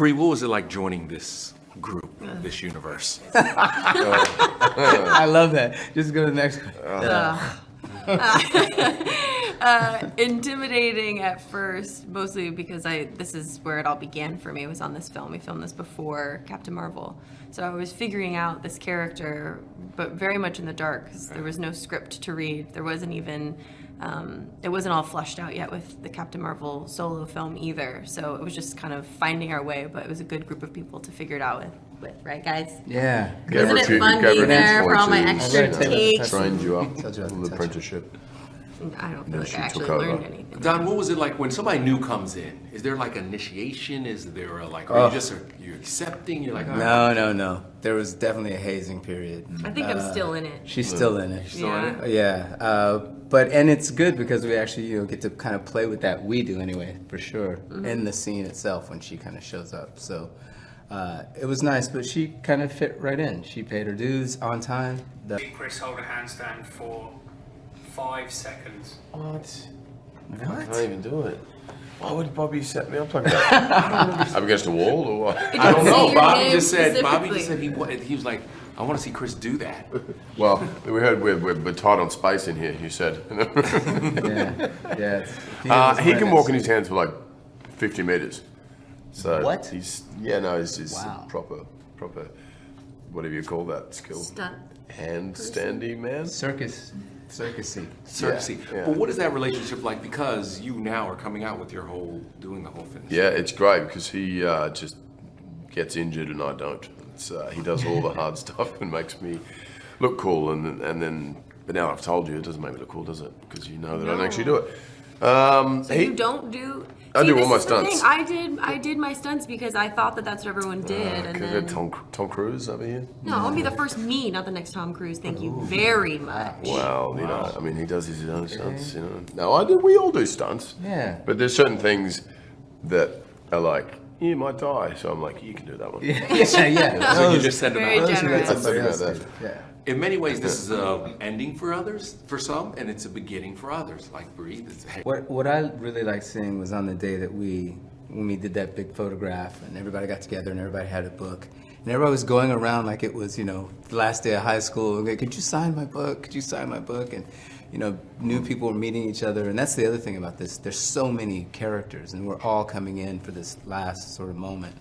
Brie, what was it like joining this group, this universe? I love that. Just go to the next. uh, intimidating at first, mostly because I this is where it all began for me. Was on this film. We filmed this before Captain Marvel, so I was figuring out this character, but very much in the dark because there was no script to read. There wasn't even. Um, it wasn't all flushed out yet with the Captain Marvel solo film either, so it was just kind of finding our way. But it was a good group of people to figure it out with, with right, guys? Yeah. Isn't it fun being there for all my extra I've takes? Trained you up, Told you about the apprenticeship. I don't feel Then like she I actually took over. learned anything. Don, what was it like when somebody new comes in? Is there like initiation? Is there a like, are Oh. you just are you accepting? You're like, all right. No, no, no. There was definitely a hazing period. I think I'm still in it. She's still in it. Still in it? Yeah. Yeah, uh, but and it's good because we actually you know get to kind of play with that. We do anyway, for sure, Mm-hmm. in the scene itself when she kind of shows up. So uh, it was nice, but she kind of fit right in. She paid her dues on time. The, Chris hold a handstand for five seconds. What? what? I what? can't even do it. Why would Bobby set me up like that? I'm against a wall or what? I don't know. Bobby just said. Bobby just said he wa- he was like, I want to see Chris do that. Well, we heard we're, we're, we're tight on space in here, you said. Yeah, yeah. it's- uh, he can walk in his hands for like 50 meters. So What? He's, yeah, no, he's, he's Wow. proper, proper, whatever you call that skill. Stunt. Handstandy man? circus, circusy. Circusy. yeah. But what is that relationship like? Because you now are coming out with your whole, doing the whole thing. Yeah, it's great because he uh, just gets injured and I don't. It's, uh, he does all the hard stuff and makes me look cool. And then, and then, but now I've told you, it doesn't make me look cool, does it? Because you know that I don't actually do it. Um, So he, you don't do. I See, do all my stunts. thing. I did. I did my stunts because I thought that that's what everyone did, and Could then Tom, Tom Cruise over here? no, I'll be the first me, not the next Tom Cruise. Thank you very much. Well, you know, I mean, he does his own stunts, you know. No, I do. We all do stunts. Yeah. But there's certain things that are like, you might die. So I'm like, you can do that one. Yeah, yeah, yeah. So you just send them out. those generous. somebody I else think about that. Yeah. In many ways, this is a ending for others, for some, and it's a beginning for others. Like Breathe. Hey, What what I really liked seeing was on the day that we when we did that big photograph and everybody got together and everybody had a book and everybody was going around like it was you know the last day of high school. Okay, Could you sign my book? Could you sign my book? And you know new people were meeting each other and that's the other thing about this. There's so many characters and we're all coming in for this last sort of moment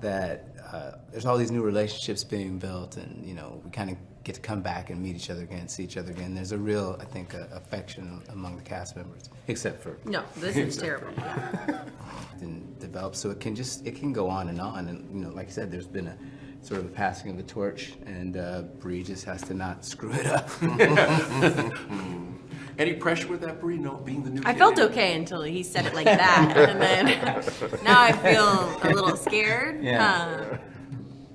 that uh, there's all these new relationships being built and you know we kind of get to come back and meet each other again, see each other again. There's a real, I think, uh, affection among the cast members, except for No, this is terrible. and develop so it can just it can go on and on and you know like I said there's been a sort of a passing of the torch and uh, Brie just has to not screw it up any pressure with that, Brie? No, being the new. I kid felt in? okay until he said it like that, and then now I feel a little scared. Yeah. Uh,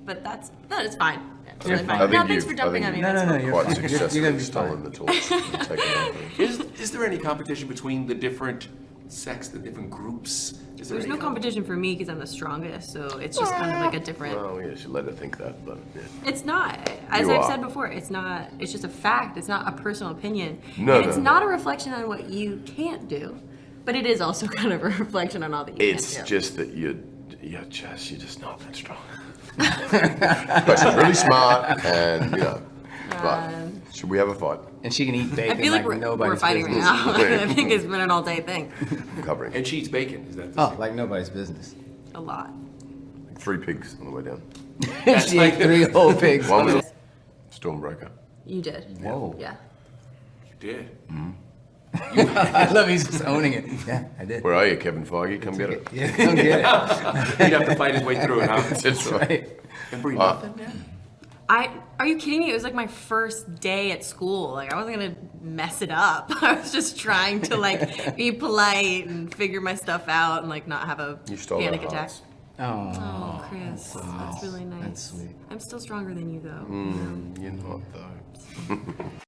but that's no, it's fine. It's really fine. fine. I No, think thanks you've- for jumping on me. No, no, no, you're Quite fine. You're- you're successfully gonna be stolen fine. the torch. and taken over. Is, is there any competition between the different sects, the different groups? Is there There's no competition for me because I'm the strongest, so it's just kind of like a ah. different. Well, yeah, you should let her think that, but yeah. It's not. As You I've are. said before, it's not. It's just a fact. It's not a personal opinion. No, and it's no, not a reflection on what you can't do, but it is also kind of a reflection on all that you It's can't do. just that you're, you're just, you're just not that strong. but she's really smart, and you know. But um, should we have a fight? And she can eat bacon I bacon feel like, like, we're, nobody's we're fighting business. right now. I think it's been an all day thing. I'm covering And she eats bacon. Is that? The oh like nobody's business A lot. three pigs on the way down. she ate three whole pigs One was Stormbreaker. You did. Whoa. Yeah. You did. I love he's just owning it yeah I did Where are you, Kevin Feige? Come get it. yeah don't get it He'd have to fight his way through it, huh? That's right. right And Brie, Uh, nothing. Yeah. I are you kidding me? It was like my first day at school. Like I wasn't gonna mess it up. I was just trying to like be polite and figure my stuff out and like not have a You stole panic attack. hearts. oh Oh, Chris, that's really nice. That's sweet. I'm still stronger than you though. Mm, you're not though.